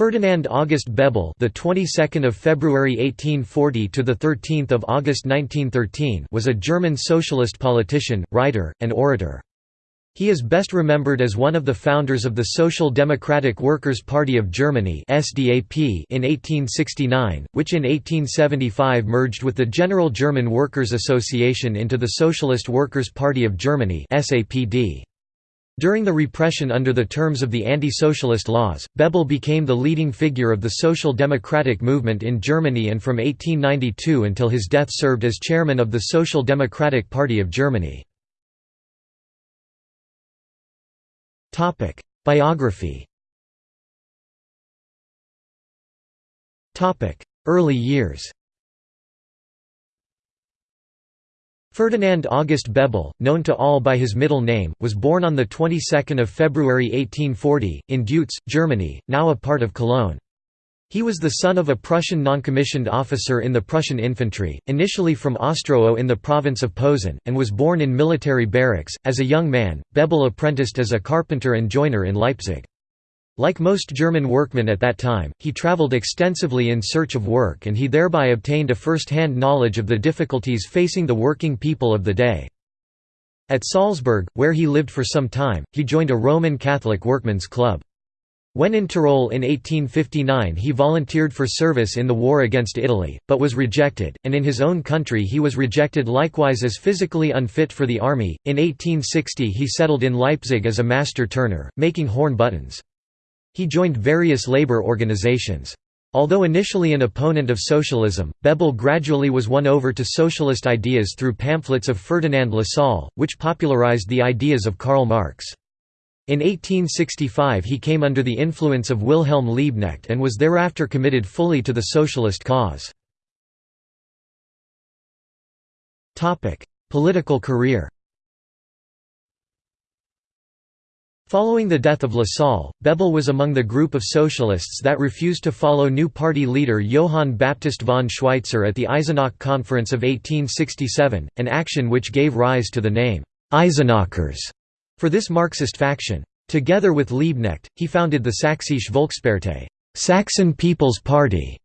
Ferdinand August Bebel, the 22nd of February 1840 to the 13th of August 1913, was a German socialist politician, writer, and orator. He is best remembered as one of the founders of the Social Democratic Workers' Party of Germany (SDAP) in 1869, which in 1875 merged with the General German Workers' Association into the Socialist Workers' Party of Germany (SAPD). During the repression under the terms of the anti-socialist laws, Bebel became the leading figure of the social democratic movement in Germany and from 1892 until his death served as chairman of the Social Democratic Party of Germany. Biography Early years Ferdinand August Bebel, known to all by his middle name, was born on the 22nd of February 1840 in Deutz, Germany, now a part of Cologne. He was the son of a Prussian noncommissioned officer in the Prussian infantry, initially from Ostrowo in the province of Posen, and was born in military barracks. As a young man, Bebel apprenticed as a carpenter and joiner in Leipzig. Like most German workmen at that time, he traveled extensively in search of work and he thereby obtained a first-hand knowledge of the difficulties facing the working people of the day. At Salzburg, where he lived for some time, he joined a Roman Catholic workmen's club. When in Tyrol in 1859 he volunteered for service in the war against Italy, but was rejected, and in his own country he was rejected likewise as physically unfit for the army. In 1860 he settled in Leipzig as a master turner, making horn buttons. He joined various labor organizations. Although initially an opponent of socialism, Bebel gradually was won over to socialist ideas through pamphlets of Ferdinand Lassalle, which popularized the ideas of Karl Marx. In 1865 he came under the influence of Wilhelm Liebknecht and was thereafter committed fully to the socialist cause. Political career Following the death of Lassalle, Bebel was among the group of socialists that refused to follow new party leader Johann Baptist von Schweitzer at the Eisenach Conference of 1867, an action which gave rise to the name, Eisenachers, for this Marxist faction. Together with Liebknecht, he founded the Sächsische Volkspartei Saxon People's Party",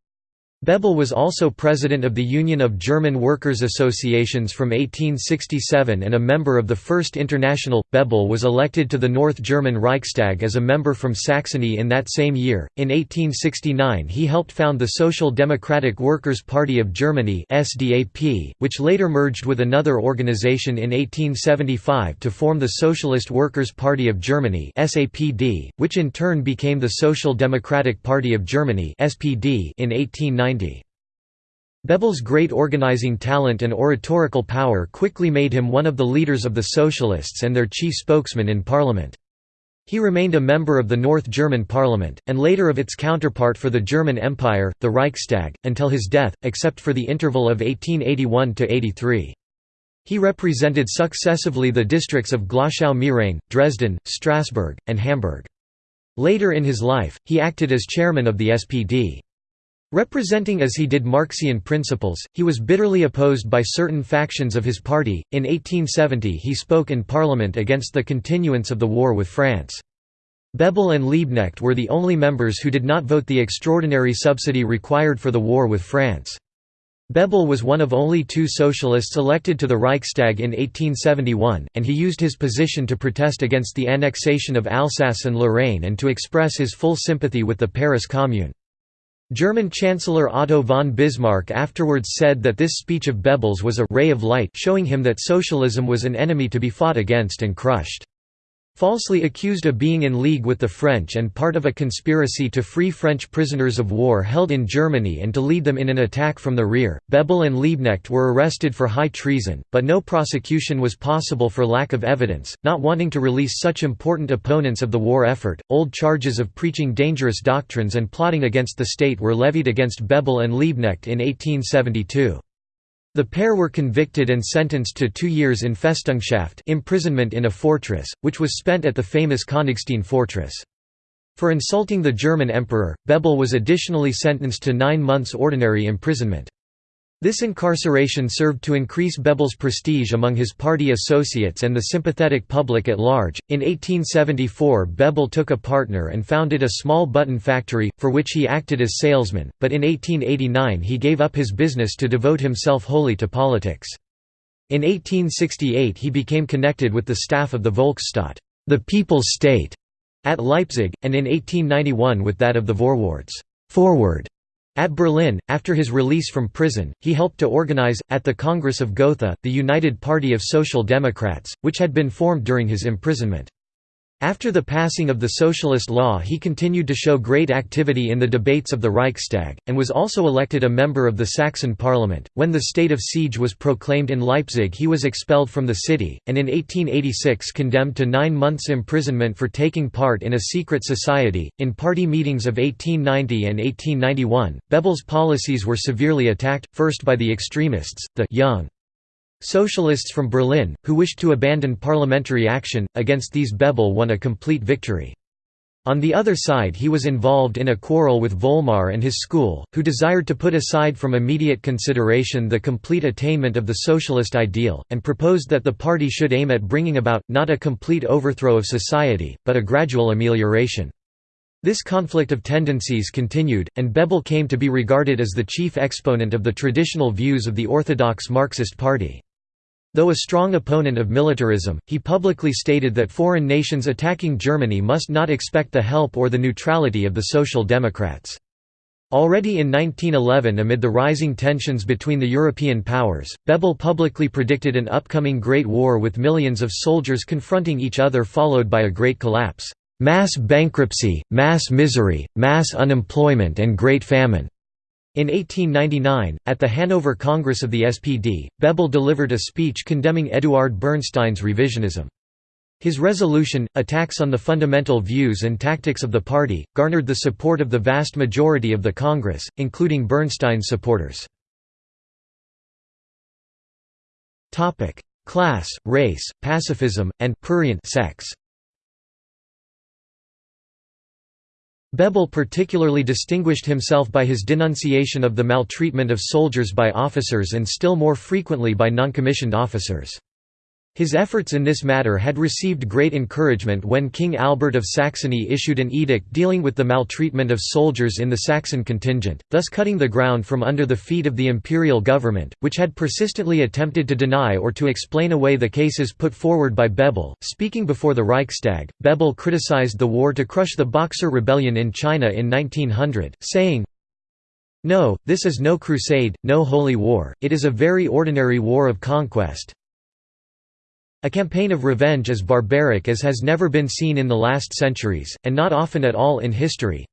Bebel was also president of the Union of German Workers' Associations from 1867 and a member of the First International. Bebel was elected to the North German Reichstag as a member from Saxony in that same year. In 1869, he helped found the Social Democratic Workers' Party of Germany which later merged with another organization in 1875 to form the Socialist Workers' Party of Germany which in turn became the Social Democratic Party of Germany in 1890. Bebel's great organizing talent and oratorical power quickly made him one of the leaders of the Socialists and their chief spokesman in parliament. He remained a member of the North German parliament, and later of its counterpart for the German Empire, the Reichstag, until his death, except for the interval of 1881–83. He represented successively the districts of Glauchau-Meerane, Dresden, Strasbourg, and Hamburg. Later in his life, he acted as chairman of the SPD. Representing as he did Marxian principles, he was bitterly opposed by certain factions of his party. In 1870, he spoke in Parliament against the continuance of the war with France. Bebel and Liebknecht were the only members who did not vote the extraordinary subsidy required for the war with France. Bebel was one of only two socialists elected to the Reichstag in 1871, and he used his position to protest against the annexation of Alsace and Lorraine and to express his full sympathy with the Paris Commune. German Chancellor Otto von Bismarck afterwards said that this speech of Bebel's was a «ray of light» showing him that socialism was an enemy to be fought against and crushed. Falsely accused of being in league with the French and part of a conspiracy to free French prisoners of war held in Germany and to lead them in an attack from the rear, Bebel and Liebknecht were arrested for high treason, but no prosecution was possible for lack of evidence. Not wanting to release such important opponents of the war effort, old charges of preaching dangerous doctrines and plotting against the state were levied against Bebel and Liebknecht in 1872. The pair were convicted and sentenced to two years in Festungshaft imprisonment in a fortress, which was spent at the famous Königstein fortress. For insulting the German emperor, Bebel was additionally sentenced to nine months ordinary imprisonment. This incarceration served to increase Bebel's prestige among his party associates and the sympathetic public at large. In 1874, Bebel took a partner and founded a small button factory, for which he acted as salesman, but in 1889 he gave up his business to devote himself wholly to politics. In 1868 he became connected with the staff of the Volksstaat the People's State", at Leipzig, and in 1891 with that of the Vorwärts forward", at Berlin, after his release from prison, he helped to organize, at the Congress of Gotha, the United Party of Social Democrats, which had been formed during his imprisonment. After the passing of the socialist law he continued to show great activity in the debates of the Reichstag, and was also elected a member of the Saxon parliament. When the state of siege was proclaimed in Leipzig he was expelled from the city, and in 1886 condemned to nine months' imprisonment for taking part in a secret society. In party meetings of 1890 and 1891, Bebel's policies were severely attacked, first by the extremists, the young Socialists from Berlin, who wished to abandon parliamentary action, against these Bebel won a complete victory. On the other side he was involved in a quarrel with Vollmar and his school, who desired to put aside from immediate consideration the complete attainment of the socialist ideal, and proposed that the party should aim at bringing about, not a complete overthrow of society, but a gradual amelioration. This conflict of tendencies continued, and Bebel came to be regarded as the chief exponent of the traditional views of the orthodox Marxist Party. Though a strong opponent of militarism, he publicly stated that foreign nations attacking Germany must not expect the help or the neutrality of the Social Democrats. Already in 1911 amid the rising tensions between the European powers, Bebel publicly predicted an upcoming Great War with millions of soldiers confronting each other followed by a great collapse, "...mass bankruptcy, mass misery, mass unemployment and great famine." In 1899, at the Hanover Congress of the SPD, Bebel delivered a speech condemning Eduard Bernstein's revisionism. His resolution, Attacks on the Fundamental Views and Tactics of the Party, garnered the support of the vast majority of the Congress, including Bernstein's supporters. Class, race, pacifism, and prurient sex Bebel particularly distinguished himself by his denunciation of the maltreatment of soldiers by officers and still more frequently by noncommissioned officers. His efforts in this matter had received great encouragement when King Albert of Saxony issued an edict dealing with the maltreatment of soldiers in the Saxon contingent, thus cutting the ground from under the feet of the imperial government, which had persistently attempted to deny or to explain away the cases put forward by Bebel. Speaking before the Reichstag, Bebel criticized the war to crush the Boxer Rebellion in China in 1900, saying, No, this is no crusade, no holy war, it is a very ordinary war of conquest, a campaign of revenge as barbaric as has never been seen in the last centuries, and not often at all in history.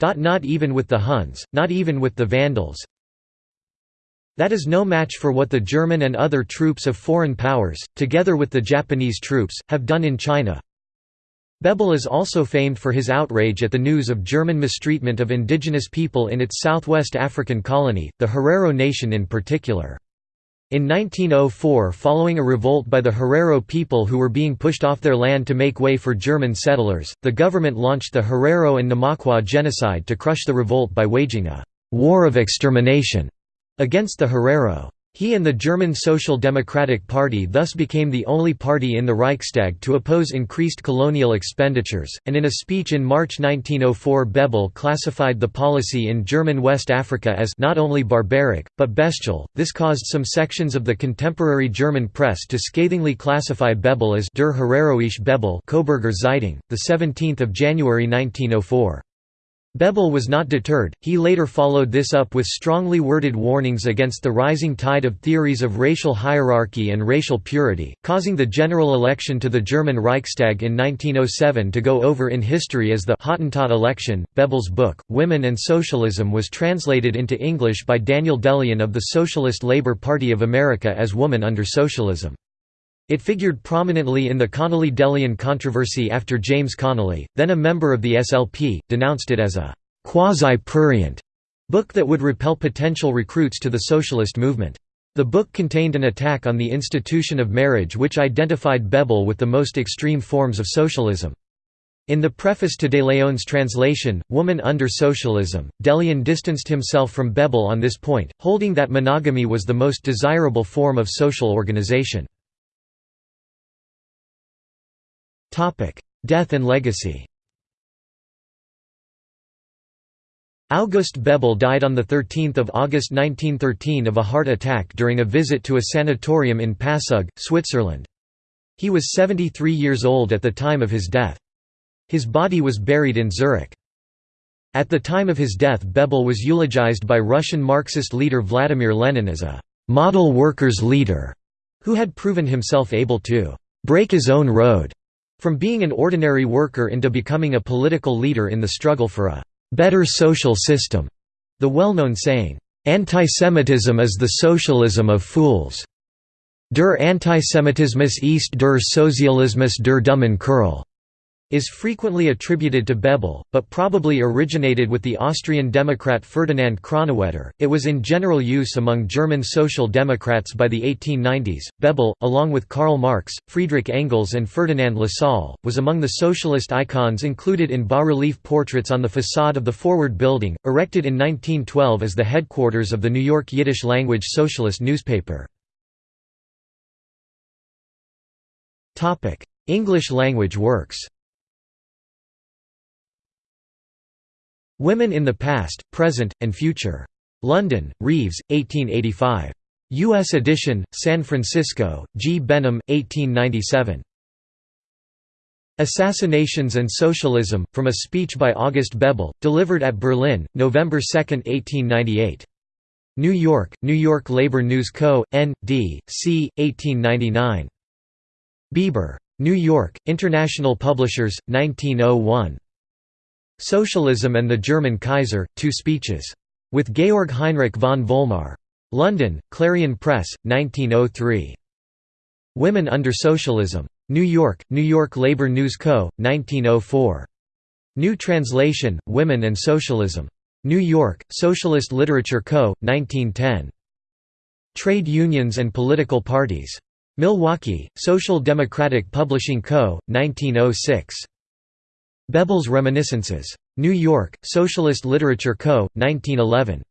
Not even with the Huns, not even with the Vandals. That is no match for what the German and other troops of foreign powers, together with the Japanese troops, have done in China. Bebel is also famed for his outrage at the news of German mistreatment of indigenous people in its southwest African colony, the Herero nation in particular. In 1904 following a revolt by the Herero people who were being pushed off their land to make way for German settlers, the government launched the Herero and Namaqua genocide to crush the revolt by waging a «war of extermination» against the Herero. He and the German Social Democratic Party thus became the only party in the Reichstag to oppose increased colonial expenditures, and in a speech in March 1904 Bebel classified the policy in German West Africa as not only barbaric, but bestial. This caused some sections of the contemporary German press to scathingly classify Bebel as Der Hereroische Bebel Coburger Zeitung, 17 January 1904. Bebel was not deterred, he later followed this up with strongly worded warnings against the rising tide of theories of racial hierarchy and racial purity, causing the general election to the German Reichstag in 1907 to go over in history as the Hottentot election. Bebel's book, Women and Socialism was translated into English by Daniel De Leon of the Socialist Labor Party of America as Woman Under Socialism. It figured prominently in the Connolly-De Leon controversy after James Connolly, then a member of the SLP, denounced it as a «quasi-prurient» book that would repel potential recruits to the socialist movement. The book contained an attack on the institution of marriage which identified Bebel with the most extreme forms of socialism. In the preface to De Leon's translation, Woman Under Socialism, De Leon distanced himself from Bebel on this point, holding that monogamy was the most desirable form of social organization. Death and legacy August Bebel died on 13 August 1913 of a heart attack during a visit to a sanatorium in Passugg, Switzerland. He was 73 years old at the time of his death. His body was buried in Zurich. At the time of his death Bebel was eulogized by Russian Marxist leader Vladimir Lenin as a «model workers' leader» who had proven himself able to «break his own road» from being an ordinary worker into becoming a political leader in the struggle for a «better social system». The well-known saying, «Antisemitism is the socialism of fools» Der Antisemitismus ist der Sozialismus der dummen Kerl is frequently attributed to Bebel, but probably originated with the Austrian Democrat Ferdinand Kronawetter. It was in general use among German Social Democrats by the 1890s. Bebel, along with Karl Marx, Friedrich Engels, and Ferdinand Lassalle, was among the socialist icons included in bas relief portraits on the facade of the Forward Building, erected in 1912 as the headquarters of the New York Yiddish language socialist newspaper. English language works Women in the Past, Present, and Future. London, Reeves, 1885. U.S. edition, San Francisco, G. Benham, 1897. Assassinations and Socialism, from a speech by August Bebel, delivered at Berlin, November 2, 1898. New York, New York Labor News Co., N. D. C., 1899. Bieber. New York, International Publishers, 1901. Socialism and the German Kaiser, Two Speeches. With Georg Heinrich von Vollmar. London, Clarion Press, 1903. Women Under Socialism. New York, New York Labor News Co., 1904. New Translation, Women and Socialism. New York, Socialist Literature Co., 1910. Trade Unions and Political Parties. Milwaukee, Social Democratic Publishing Co., 1906. Bebel's Reminiscences. New York, Socialist Literature Co., 1911.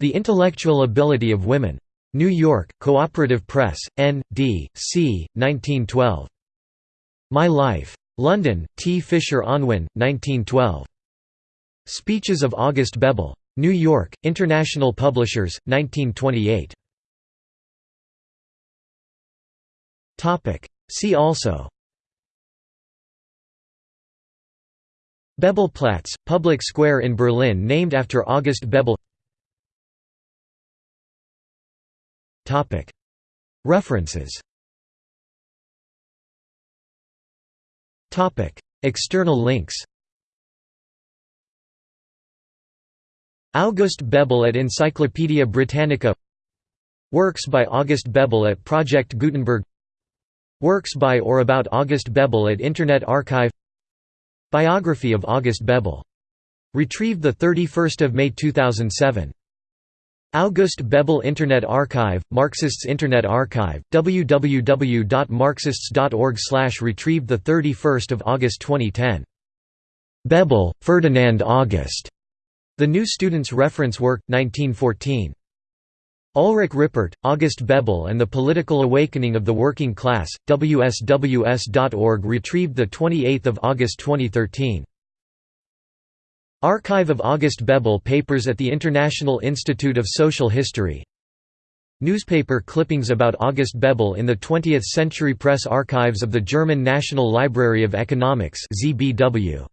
The Intellectual Ability of Women. New York, Cooperative Press, N. D. C., 1912. My Life. London, T. Fisher Unwin, 1912. Speeches of August Bebel. New York, International Publishers, 1928. See also Bebelplatz, public square in Berlin named after August Bebel. References. External links. August Bebel at Encyclopædia Britannica. Works by August Bebel at Project Gutenberg. Works by or about August Bebel at Internet Archive Biography of August Bebel. Retrieved 31 May 2007. August Bebel Internet Archive, Marxists Internet Archive, www.marxists.org/slash. retrieved 31 August 2010. Bebel, Ferdinand August. The New Student's Reference Work, 1914. Ulrich Rippert, August Bebel and the Political Awakening of the Working Class, WSWS.org retrieved 28 August 2013. Archive of August Bebel papers at the International Institute of Social History Newspaper clippings about August Bebel in the 20th Century Press Archives of the German National Library of Economics ZBW.